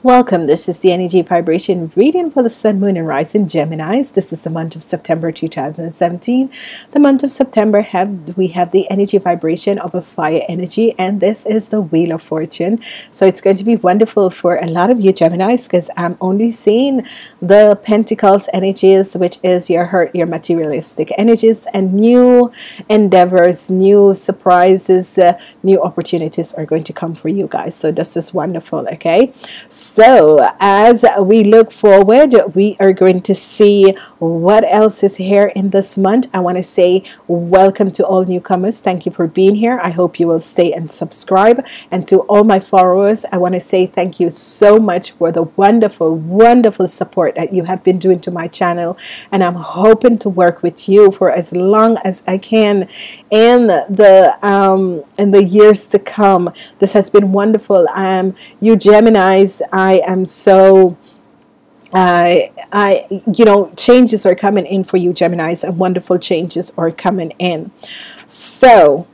Welcome. This is the energy vibration reading for the sun, moon, and rising Geminis. This is the month of September 2017. The month of September have we have the energy vibration of a fire energy, and this is the Wheel of Fortune. So it's going to be wonderful for a lot of you Geminis because I'm only seeing the Pentacles energies, which is your hurt, your materialistic energies, and new endeavors, new surprises, uh, new opportunities are going to come for you guys. So this is wonderful. Okay. So, as we look forward, we are going to see what else is here in this month. I want to say welcome to all newcomers. Thank you for being here. I hope you will stay and subscribe. And to all my followers, I want to say thank you so much for the wonderful, wonderful support that you have been doing to my channel. And I'm hoping to work with you for as long as I can in the um, in the years to come. This has been wonderful. Um, you Geminis I am so uh, I, you know, changes are coming in for you, Geminis, and wonderful changes are coming in. So,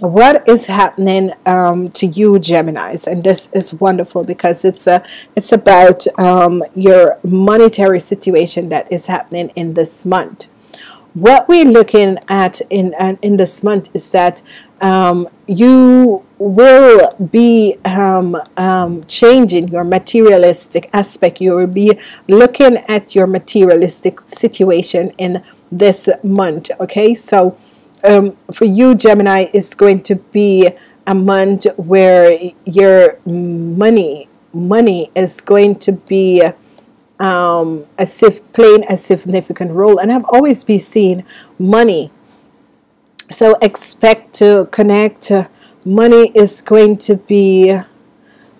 what is happening um, to you, Geminis? And this is wonderful because it's a, it's about um, your monetary situation that is happening in this month. What we're looking at in in this month is that um, you will be um, um, changing your materialistic aspect. You will be looking at your materialistic situation in this month. Okay, so um, for you, Gemini, it's going to be a month where your money money is going to be um, as if playing a significant role. And I've always been seeing money so expect to connect money is going to be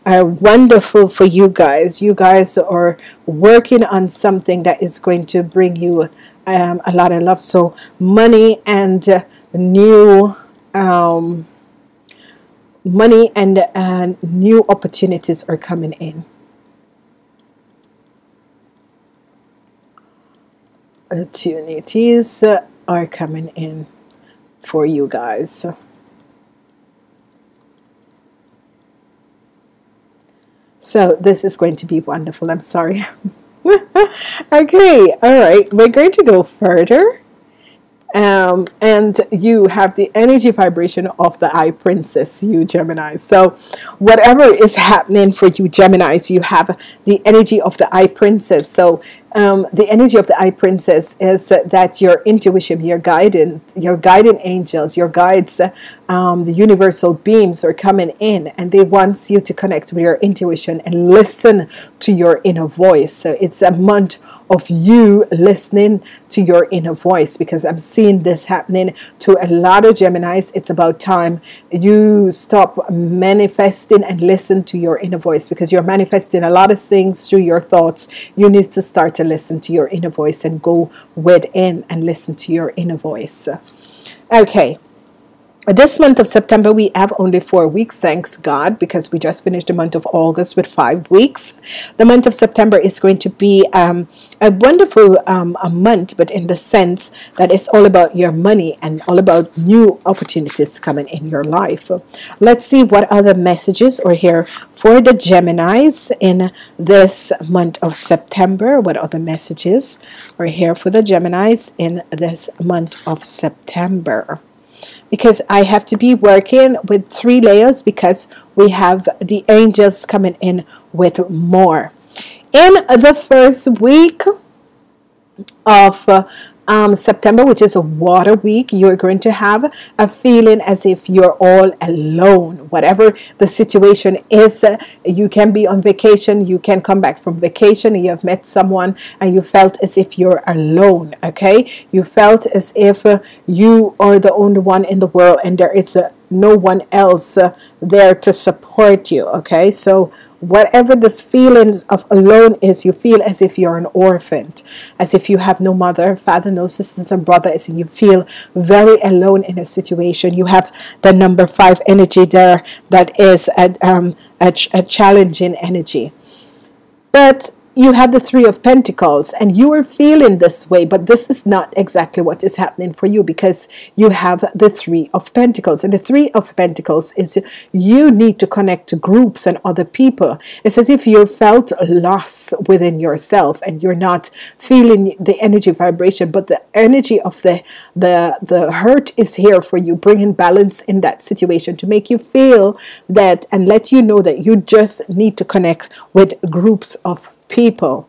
uh, wonderful for you guys. You guys are working on something that is going to bring you um, a lot of love. So money and new um, money and uh, new opportunities are coming in. Opportunities are coming in for you guys. So this is going to be wonderful. I'm sorry. okay, all right. We're going to go further. Um, and you have the energy vibration of the eye princess you Gemini so whatever is happening for you Geminis you have the energy of the eye princess so um, the energy of the eye princess is uh, that your intuition, your guidance, your guiding angels, your guides, um, the universal beams are coming in and they want you to connect with your intuition and listen to your inner voice. So it's a month of you listening to your inner voice because I'm seeing this happening to a lot of Geminis. It's about time you stop manifesting and listen to your inner voice because you're manifesting a lot of things through your thoughts. You need to start to listen to your inner voice and go within and listen to your inner voice. Okay, this month of September we have only four weeks thanks God because we just finished the month of August with five weeks. The month of September is going to be um, a wonderful um, a month but in the sense that it's all about your money and all about new opportunities coming in your life. Let's see what other messages are here for the Geminis in this month of September. What other messages are here for the Geminis in this month of September because I have to be working with three layers because we have the angels coming in with more. In the first week of uh, um, September, which is a water week, you're going to have a feeling as if you're all alone. Whatever the situation is, uh, you can be on vacation, you can come back from vacation, you have met someone, and you felt as if you're alone. Okay, you felt as if uh, you are the only one in the world, and there is uh, no one else uh, there to support you. Okay, so whatever this feelings of alone is you feel as if you're an orphan as if you have no mother father no sisters and brothers and you feel very alone in a situation. You have the number five energy there that is a, um, a, a challenging energy. But you have the three of pentacles and you are feeling this way but this is not exactly what is happening for you because you have the three of pentacles. And the three of pentacles is you need to connect to groups and other people. It's as if you felt loss within yourself and you're not feeling the energy vibration but the energy of the the the hurt is here for you bringing balance in that situation to make you feel that and let you know that you just need to connect with groups of people.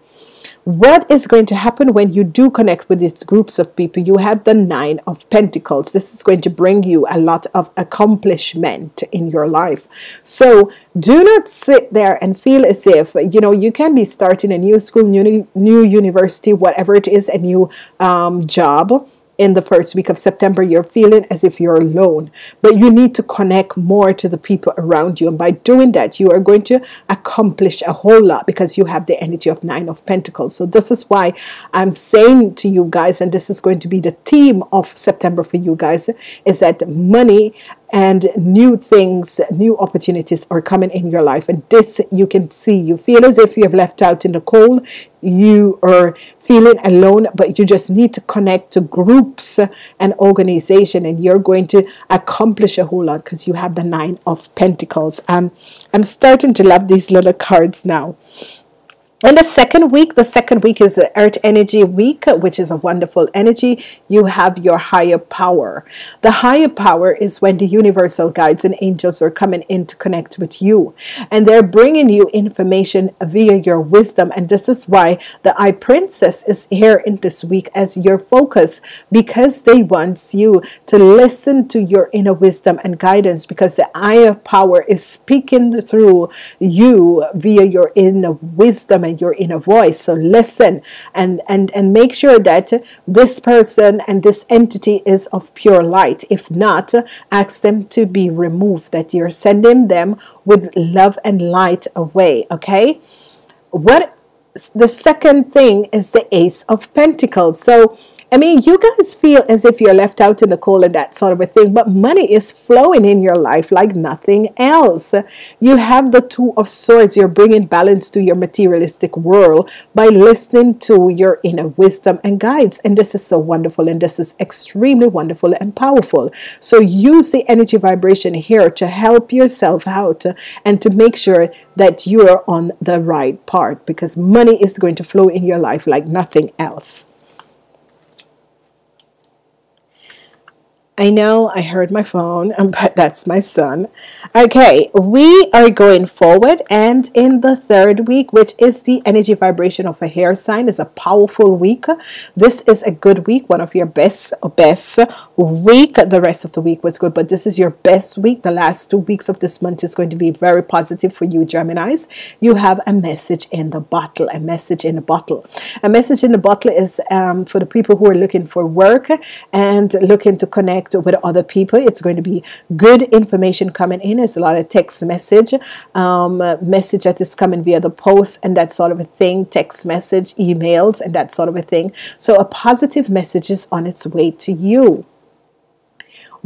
What is going to happen when you do connect with these groups of people? You have the nine of pentacles. This is going to bring you a lot of accomplishment in your life. So do not sit there and feel as if you know you can be starting a new school new new university whatever it is a new um, job in the first week of September, you're feeling as if you're alone, but you need to connect more to the people around you. And by doing that, you are going to accomplish a whole lot because you have the energy of Nine of Pentacles. So, this is why I'm saying to you guys, and this is going to be the theme of September for you guys, is that money and new things, new opportunities are coming in your life. And this you can see. You feel as if you have left out in the cold. You are feeling alone, but you just need to connect to groups and organization, and you're going to accomplish a whole lot because you have the nine of pentacles. Um, I'm starting to love these little cards now. And the second week, the second week is the Earth Energy Week, which is a wonderful energy. You have your higher power. The higher power is when the universal guides and angels are coming in to connect with you. And they're bringing you information via your wisdom. And this is why the Eye Princess is here in this week as your focus because they want you to listen to your inner wisdom and guidance because the higher power is speaking through you via your inner wisdom and your inner voice. So listen and and and make sure that this person and this entity is of pure light. If not ask them to be removed that you're sending them with love and light away okay? What the second thing is the ace of pentacles. So I mean, you guys feel as if you're left out in the cold and that sort of a thing, but money is flowing in your life like nothing else. You have the Two of Swords. You're bringing balance to your materialistic world by listening to your inner wisdom and guides. And this is so wonderful, and this is extremely wonderful and powerful. So use the energy vibration here to help yourself out and to make sure that you are on the right part because money is going to flow in your life like nothing else. I know I heard my phone, but that's my son. Okay, we are going forward, and in the third week, which is the energy vibration of a air sign, is a powerful week. This is a good week, one of your best best week. The rest of the week was good, but this is your best week. The last two weeks of this month is going to be very positive for you, Geminis. You have a message in the bottle, a message in a bottle. A message in the bottle is um, for the people who are looking for work and looking to connect connect with other people. It's going to be good information coming in. It's a lot of text message, um, message that is coming via the post and that sort of a thing, text message, emails, and that sort of a thing. So a positive message is on its way to you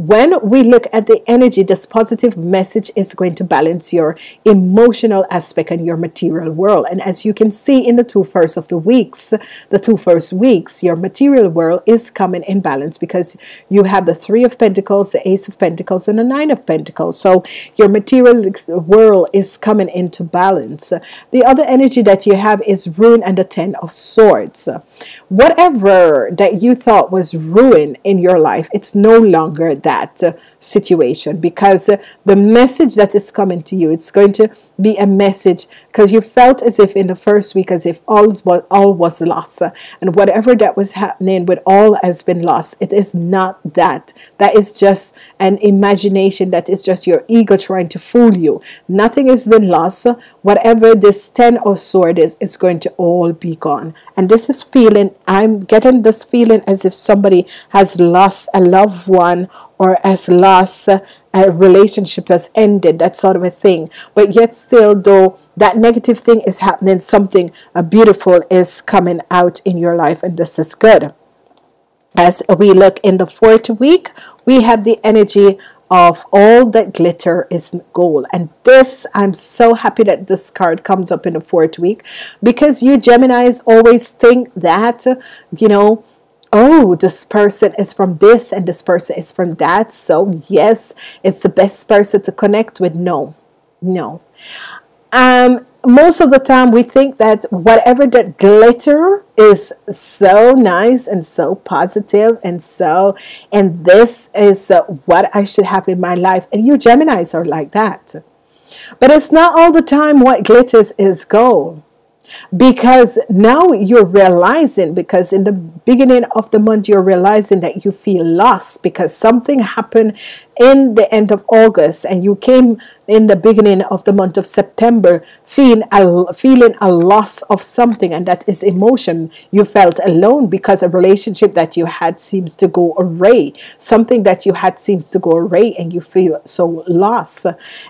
when we look at the energy, this positive message is going to balance your emotional aspect and your material world. And as you can see in the two first of the weeks, the two first weeks, your material world is coming in balance because you have the three of pentacles, the ace of pentacles, and the nine of pentacles. So your material world is coming into balance. The other energy that you have is ruin and the ten of swords. Whatever that you thought was ruin in your life, it's no longer that that uh, situation because uh, the message that is coming to you it's going to be a message because you felt as if in the first week as if all was all was lost. And whatever that was happening with all has been lost. It is not that. That is just an imagination. That is just your ego trying to fool you. Nothing has been lost. Whatever this ten of sword is it's going to all be gone. And this is feeling I'm getting this feeling as if somebody has lost a loved one or has lost a relationship has ended, that sort of a thing. But yet, still, though that negative thing is happening, something uh, beautiful is coming out in your life, and this is good. As we look in the fourth week, we have the energy of all that glitter is gold. And this, I'm so happy that this card comes up in the fourth week because you Geminis always think that, you know, oh, this person is from this and this person is from that. So, yes, it's the best person to connect with. No, no. Um, most of the time we think that whatever that glitter is so nice and so positive and so and this is uh, what I should have in my life and you Geminis are like that but it's not all the time what glitters is gold because now you're realizing because in the beginning of the month you're realizing that you feel lost because something happened in the end of August and you came in the beginning of the month of September feeling a, feeling a loss of something and that is emotion. You felt alone because a relationship that you had seems to go awry something that you had seems to go awry and you feel so lost.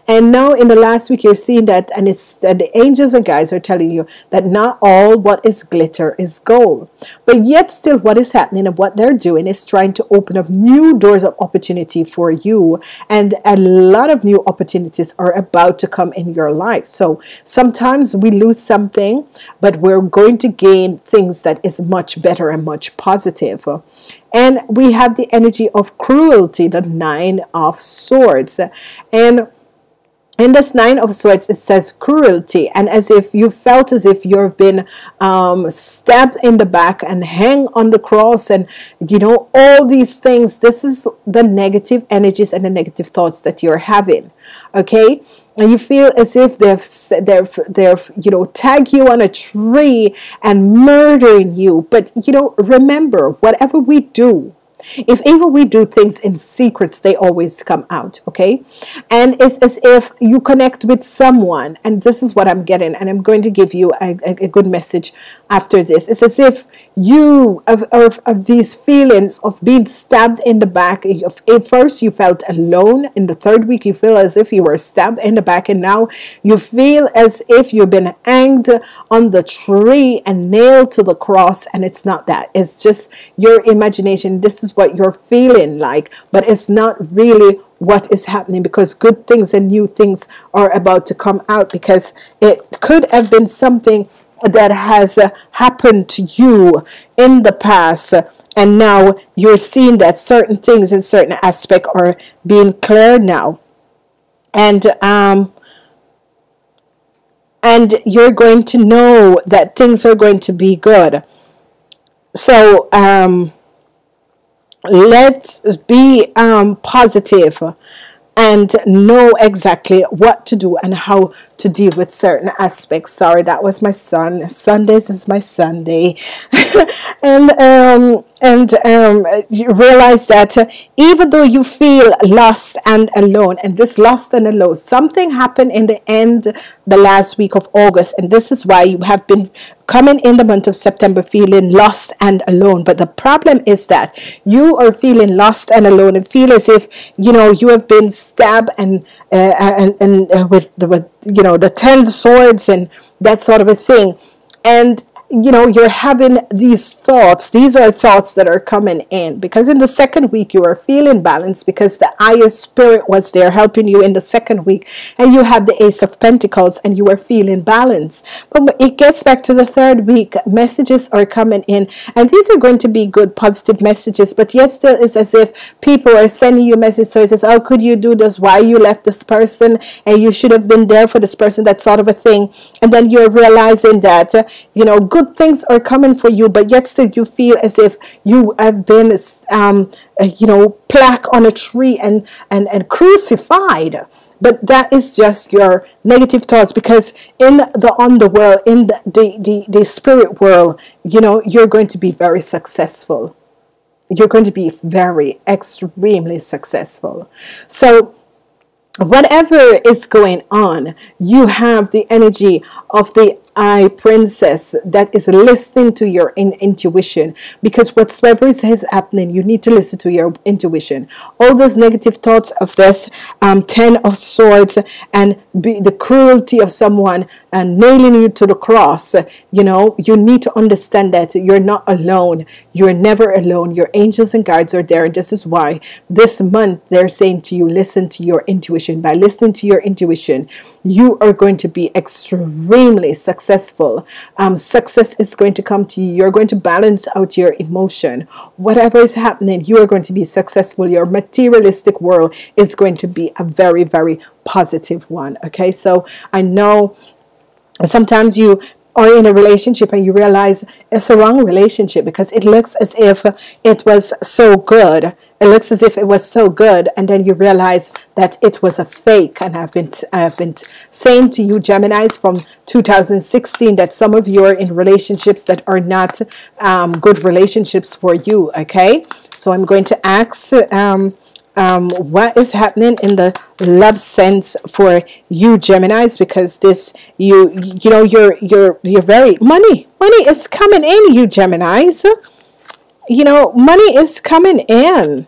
And now in the last week you're seeing that and it's that the angels and guys are telling you that not all what is glitter is gold. But yet still what is happening and what they're doing is trying to open up new doors of opportunity for you. And a lot of new opportunities are about to come in your life. So sometimes we lose something, but we're going to gain things that is much better and much positive. And we have the energy of cruelty, the nine of swords. And in this nine of swords it says cruelty and as if you felt as if you've been um, stabbed in the back and hang on the cross and you know all these things. This is the negative energies and the negative thoughts that you're having okay? And you feel as if they've they've they've you know tag you on a tree and murdering you. But you know remember whatever we do if even we do things in secrets, they always come out, okay? And it's as if you connect with someone, and this is what I'm getting, and I'm going to give you a, a, a good message after this. It's as if you, of, of, these feelings of being stabbed in the back, at first you felt alone, in the third week you feel as if you were stabbed in the back, and now you feel as if you've been hanged on the tree and nailed to the cross, and it's not that. It's just your imagination. This is is what you're feeling like, but it's not really what is happening because good things and new things are about to come out because it could have been something that has uh, happened to you in the past and now you're seeing that certain things in certain aspect are being cleared now. And um and you're going to know that things are going to be good. So um let's be um, positive and know exactly what to do and how to deal with certain aspects. Sorry, that was my son. Sundays is my Sunday, and um, and um, you realize that uh, even though you feel lost and alone, and this lost and alone, something happened in the end, the last week of August, and this is why you have been coming in the month of September feeling lost and alone. But the problem is that you are feeling lost and alone, and feel as if you know you have been stabbed and uh, and and uh, with the with you know the ten swords and that sort of a thing and you know you're having these thoughts. These are thoughts that are coming in. Because in the second week you are feeling balanced because the higher spirit was there helping you in the second week. And you have the ace of pentacles and you are feeling balanced. But it gets back to the third week. Messages are coming in. And these are going to be good positive messages. But yet still it's as if people are sending you messages. So it says how could you do this? Why you left this person? And you should have been there for this person. That sort of a thing. And then you're realizing that you know good good things are coming for you, but yet still you feel as if you have been, um, uh, you know, plaque on a tree and, and, and crucified. But that is just your negative thoughts because in the underworld, in the, the, the, the spirit world, you know, you're going to be very successful. You're going to be very, extremely successful. So, whatever is going on, you have the energy of the eye princess that is listening to your in- intuition because whatsoever is happening, you need to listen to your intuition. All those negative thoughts of this um, Ten of Swords and the cruelty of someone and nailing you to the cross, you know, you need to understand that you're not alone. You're never alone. Your angels and guides are there. And this is why this month they're saying to you, listen to your intuition. By listening to your intuition, you are going to be extremely successful. Um, success is going to come to you. You're going to balance out your emotion. Whatever is happening, you are going to be successful. Your materialistic world is going to be a very, very positive one. Okay, so I know sometimes you are in a relationship and you realize it's a wrong relationship because it looks as if it was so good. It looks as if it was so good, and then you realize that it was a fake. And I've been I've been saying to you, Gemini's, from 2016, that some of you are in relationships that are not um, good relationships for you. Okay, so I'm going to ask. Um, um, what is happening in the love sense for you Geminis because this you you know you're you're you're very money money is coming in you Geminis. You know money is coming in.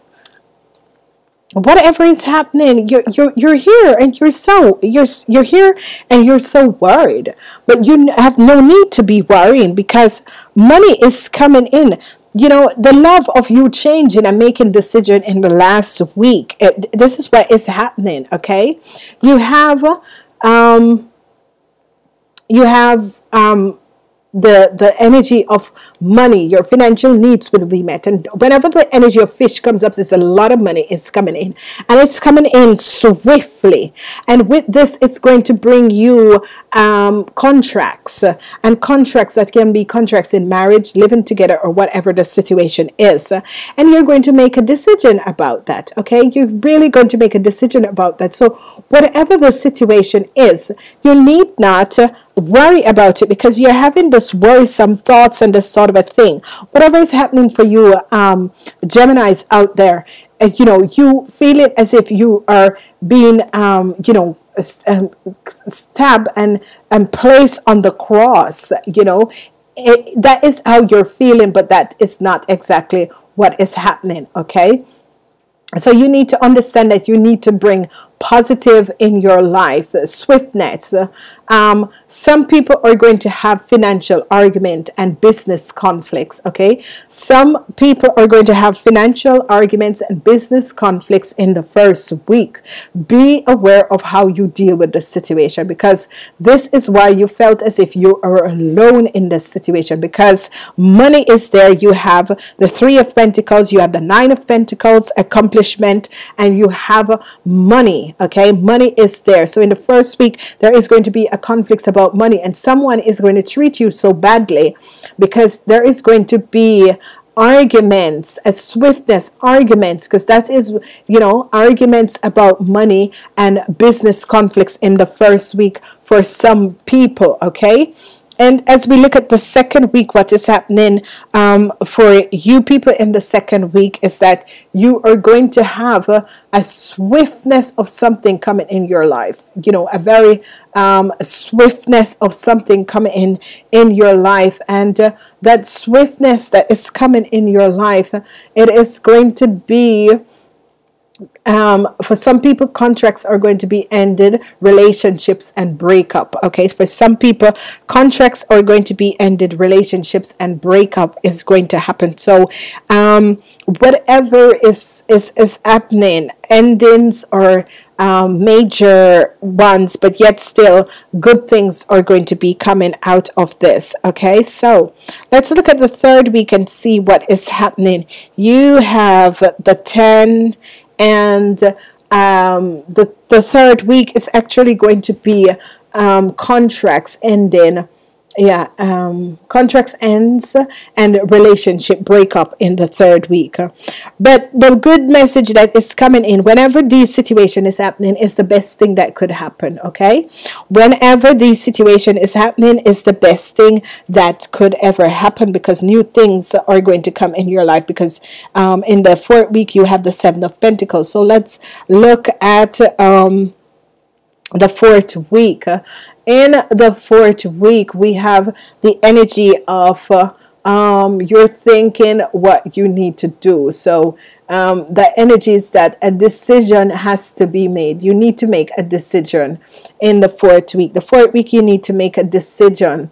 Whatever is happening you're, you're you're here and you're so you're you're here and you're so worried. But you have no need to be worrying because money is coming in you know the love of you changing and making decision in the last week it, this is what is happening okay? You have um you have um the the energy of money your financial needs will be met. And whenever the energy of fish comes up there's a lot of money is coming in. And it's coming in swiftly. And with this it's going to bring you um, contracts and contracts that can be contracts in marriage living together or whatever the situation is. And you're going to make a decision about that okay? You're really going to make a decision about that. So whatever the situation is you need not worry about it because you're having this worrisome thoughts and this sort of a thing. Whatever is happening for you, um, Gemini's out there, uh, you know, you feel it as if you are being, um, you know, um, stabbed and and placed on the cross. You know, it, that is how you're feeling, but that is not exactly what is happening. Okay. So you need to understand that you need to bring positive in your life, swiftness. Um, some people are going to have financial argument and business conflicts. Okay, some people are going to have financial arguments and business conflicts in the first week. Be aware of how you deal with the situation because this is why you felt as if you are alone in this situation because money is there. You have the Three of Pentacles, you have the Nine of Pentacles, accomplishment, and you have money okay? Money is there. So in the first week there is going to be a conflict about money and someone is going to treat you so badly because there is going to be arguments a swiftness arguments because that is you know arguments about money and business conflicts in the first week for some people okay and as we look at the second week, what is happening um, for you people in the second week is that you are going to have a, a swiftness of something coming in your life. You know, a very um, swiftness of something coming in in your life, and uh, that swiftness that is coming in your life, it is going to be um, for some people, contracts are going to be ended, relationships and breakup. Okay, for some people, contracts are going to be ended, relationships and breakup is going to happen. So, um, whatever is is is happening, endings or um, major ones, but yet still good things are going to be coming out of this. Okay, so let's look at the third week and see what is happening. You have the 10 and um, the, the third week is actually going to be um, contracts ending yeah um, contracts ends and relationship breakup in the third week. But the good message that is coming in whenever this situation is happening is the best thing that could happen okay? Whenever this situation is happening is the best thing that could ever happen because new things are going to come in your life because um, in the fourth week you have the seven of pentacles. So let's look at um, the fourth week. In the fourth week, we have the energy of uh, um, you're thinking what you need to do. So um, the energy is that a decision has to be made. You need to make a decision in the fourth week. The fourth week, you need to make a decision.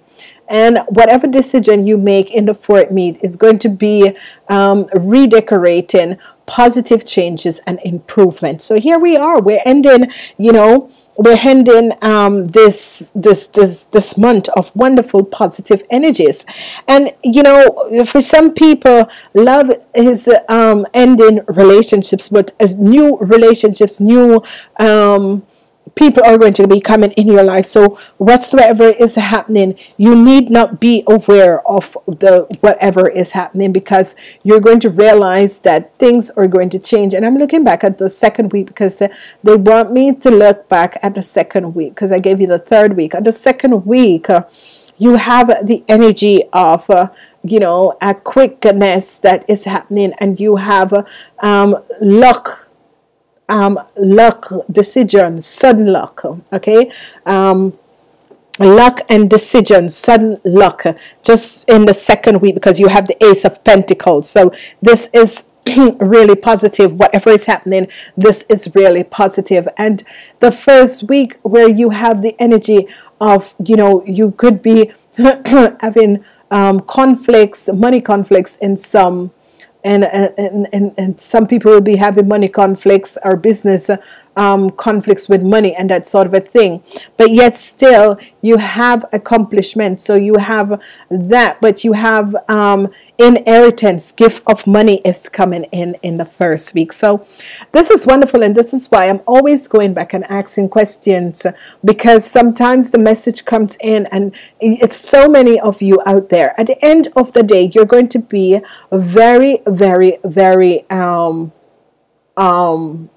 And whatever decision you make in the fourth week is going to be um, redecorating positive changes and improvement. So here we are. We're ending, you know, we're ending um, this this this this month of wonderful positive energies, and you know, for some people, love is um, ending relationships, but uh, new relationships, new um, people are going to be coming in your life. So whatsoever is happening, you need not be aware of the whatever is happening because you're going to realize that things are going to change. And I'm looking back at the second week because they want me to look back at the second week because I gave you the third week. At the second week, uh, you have the energy of uh, you know a quickness that is happening and you have um, luck um, luck, decision, sudden luck. Okay. Um, luck and decision, sudden luck, just in the second week because you have the Ace of Pentacles. So this is really positive. Whatever is happening, this is really positive. And the first week where you have the energy of, you know, you could be having um, conflicts, money conflicts in some and, and, and, and some people will be having money conflicts or business uh, um, conflicts with money and that sort of a thing. But yet, still, you have accomplishment. So you have that, but you have um, inheritance, gift of money is coming in in the first week. So this is wonderful, and this is why I'm always going back and asking questions because sometimes the message comes in, and it's so many of you out there. At the end of the day, you're going to be very, very, very um um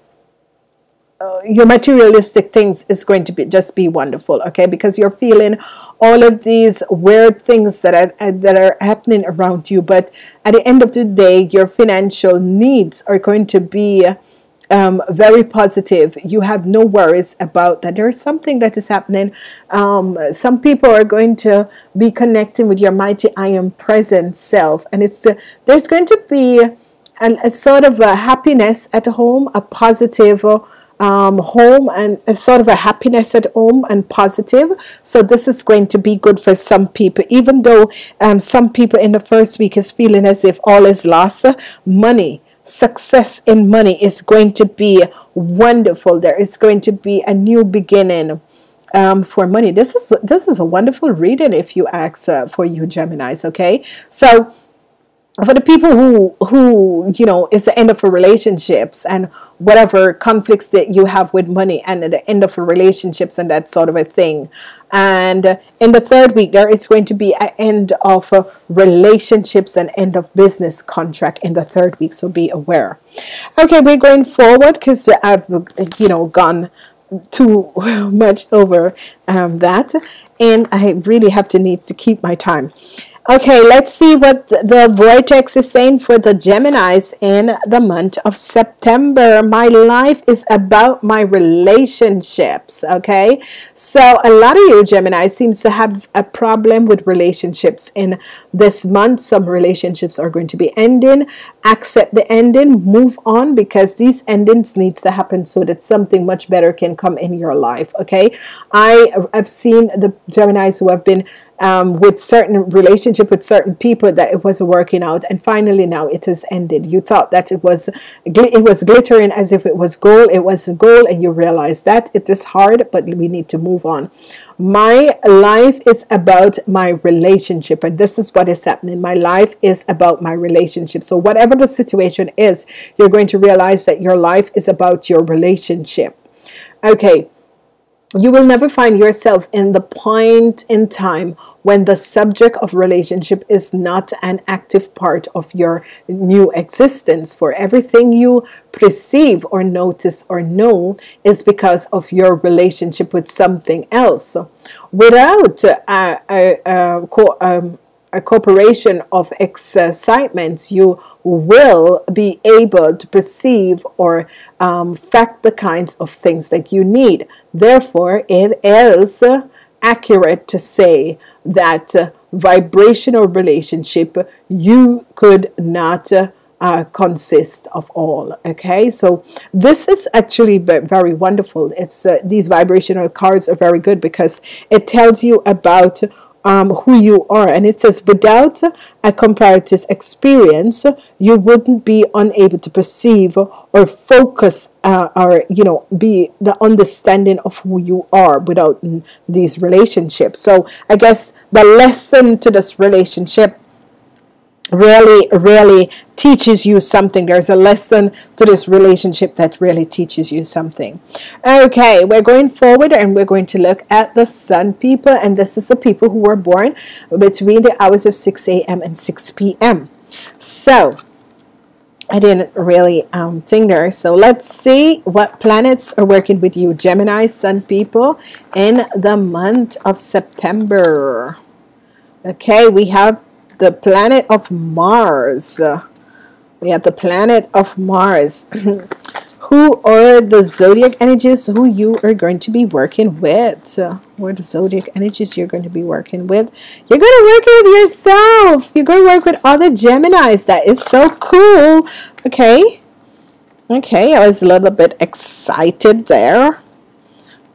uh, your materialistic things is going to be just be wonderful okay? Because you're feeling all of these weird things that are uh, that are happening around you but at the end of the day your financial needs are going to be um, very positive. You have no worries about that. There's something that is happening. Um, some people are going to be connecting with your mighty I am present self and it's the, there's going to be a, a sort of a happiness at home a positive uh, um, home and a sort of a happiness at home and positive. So this is going to be good for some people, even though um, some people in the first week is feeling as if all is lost. Money, success in money is going to be wonderful. There is going to be a new beginning. Um, for money. This is this is a wonderful reading if you ask uh, for you Geminis. Okay, so for the people who who you know is the end of relationships and whatever conflicts that you have with money and the end of relationships and that sort of a thing. And in the third week there is going to be an end of relationships and end of business contract in the third week so be aware. Okay we're going forward because I've you know gone too much over um, that. And I really have to need to keep my time Okay, let's see what the vortex is saying for the Geminis in the month of September. My life is about my relationships. Okay, so a lot of you Gemini seems to have a problem with relationships in this month. Some relationships are going to be ending. Accept the ending, move on because these endings needs to happen so that something much better can come in your life. Okay, I have seen the Geminis who have been um, with certain relationship with certain people that it wasn't working out. And finally now it has ended. You thought that it was it was glittering as if it was gold. It was a goal and you realize that it is hard but we need to move on. My life is about my relationship and this is what is happening. My life is about my relationship. So whatever the situation is you're going to realize that your life is about your relationship. Okay you will never find yourself in the point in time when the subject of relationship is not an active part of your new existence. For everything you perceive or notice or know is because of your relationship with something else. Without a, a, a, um, a corporation of excitements, you will be able to perceive or um, fact the kinds of things that you need. Therefore, it is accurate to say that uh, vibrational relationship you could not uh, uh, consist of all okay so this is actually very wonderful it's uh, these vibrational cards are very good because it tells you about um, who you are. And it says, without a comparative experience, you wouldn't be unable to perceive or focus uh, or, you know, be the understanding of who you are without these relationships. So I guess the lesson to this relationship really, really teaches you something. There's a lesson to this relationship that really teaches you something. Okay, we're going forward and we're going to look at the sun people, and this is the people who were born between the hours of 6 a.m. and 6 p.m. So, I didn't really um, think there. So let's see what planets are working with you, Gemini Sun people, in the month of September. Okay, we have the planet of Mars. We have the planet of Mars. who are the zodiac energies who you are going to be working with? Who are the zodiac energies you're going to be working with? You're going to work with yourself. You're going to work with other Geminis. That is so cool. Okay. Okay, I was a little bit excited there.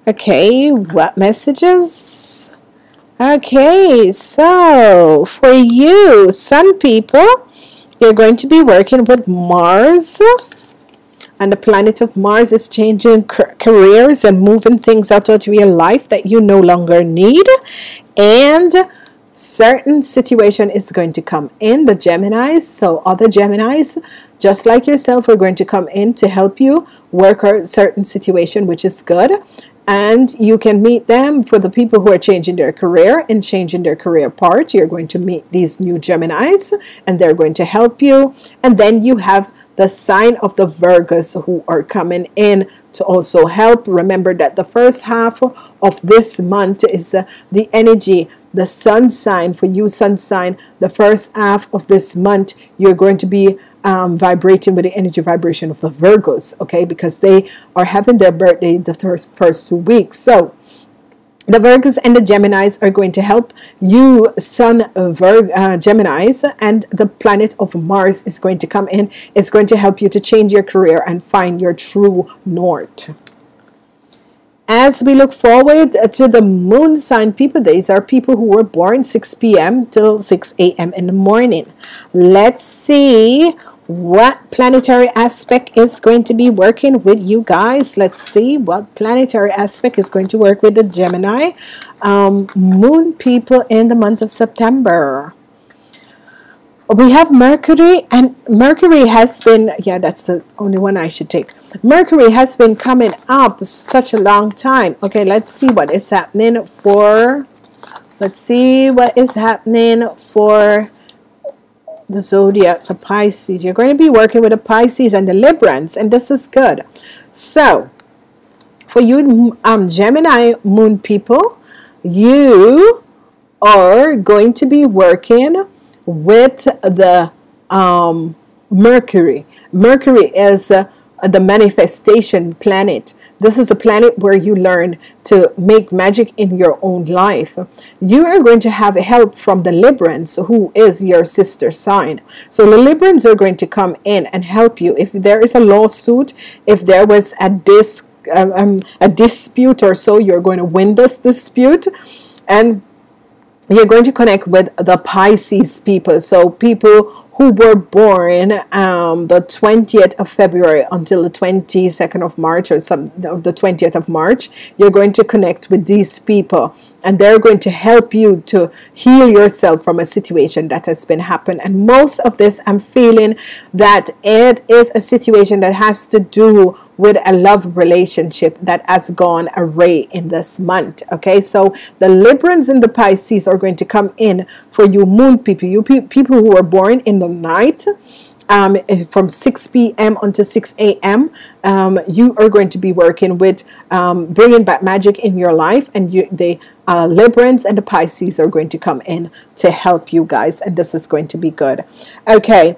Okay, what messages? Okay, so for you, some people, you're going to be working with Mars. And the planet of Mars is changing careers and moving things out of your life that you no longer need. And certain situation is going to come in the Geminis. So other Geminis, just like yourself, are going to come in to help you work out certain situation, which is good and you can meet them for the people who are changing their career and changing their career part. You're going to meet these new Geminis and they're going to help you. And then you have the sign of the Virgos who are coming in to also help. Remember that the first half of this month is uh, the energy, the sun sign for you, sun sign. The first half of this month, you're going to be um, vibrating with the energy vibration of the Virgos, okay, because they are having their birthday the first, first two weeks. So, the Virgos and the Geminis are going to help you, Sun Virg, uh, Geminis, and the planet of Mars is going to come in. It's going to help you to change your career and find your true north as we look forward to the moon sign people these are people who were born 6 p.m till 6 a.m in the morning. Let's see what planetary aspect is going to be working with you guys. Let's see what planetary aspect is going to work with the Gemini. Um, moon people in the month of September. We have Mercury and Mercury has been yeah that's the only one I should take Mercury has been coming up such a long time. Okay let's see what is happening for let's see what is happening for the zodiac the Pisces. You're going to be working with the Pisces and the Librans and this is good. So for you um, Gemini moon people you are going to be working with the um, Mercury. Mercury is uh, the manifestation planet. This is a planet where you learn to make magic in your own life. You are going to have help from the Librans, who is your sister sign. So the Librans are going to come in and help you. If there is a lawsuit, if there was a dis um, um a dispute or so, you're going to win this dispute. And you're going to connect with the Pisces people. So people who were born um, the 20th of February until the 22nd of March or some of the 20th of March, you're going to connect with these people and they're going to help you to heal yourself from a situation that has been happened. And most of this, I'm feeling that it is a situation that has to do with a love relationship that has gone array in this month. Okay, so the Librans and the Pisces are going to come in for you moon people, you pe- people who were born in the night um, from 6 p.m. until 6 a.m. Um, you are going to be working with um, bringing back magic in your life, and you, the uh, Librans and the Pisces are going to come in to help you guys, and this is going to be good. Okay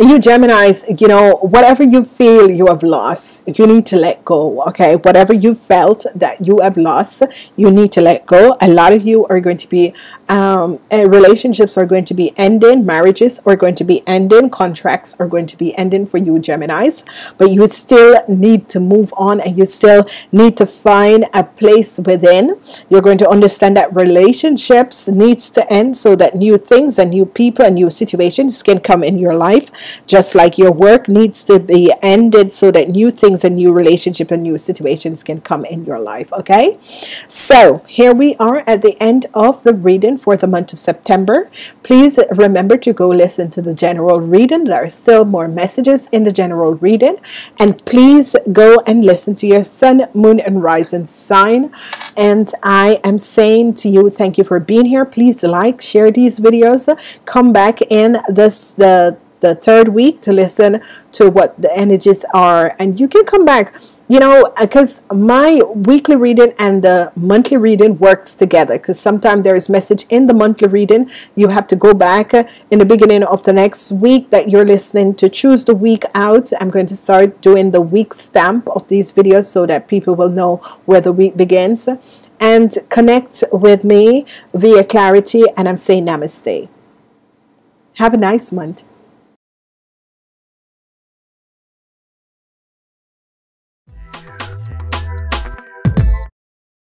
you Geminis, you know, whatever you feel you have lost, you need to let go. Okay, whatever you felt that you have lost, you need to let go. A lot of you are going to be um, eh, relationships are going to be ending, marriages are going to be ending, contracts are going to be ending for you, Geminis. But you still need to move on, and you still need to find a place within. You're going to understand that relationships needs to end so that new things and new people and new situations can come in your life just like your work needs to be ended so that new things and new relationship and new situations can come in your life okay so here we are at the end of the reading for the month of September. Please remember to go listen to the general reading. There are still more messages in the general reading. And please go and listen to your sun moon and rising sign. And I am saying to you thank you for being here. Please like share these videos. Come back in this the the third week to listen to what the energies are. And you can come back you know uh, because my weekly reading and the monthly reading works together because sometimes there is message in the monthly reading. You have to go back uh, in the beginning of the next week that you're listening to choose the week out. I'm going to start doing the week stamp of these videos so that people will know where the week begins and connect with me via clarity. And I'm saying namaste. Have a nice month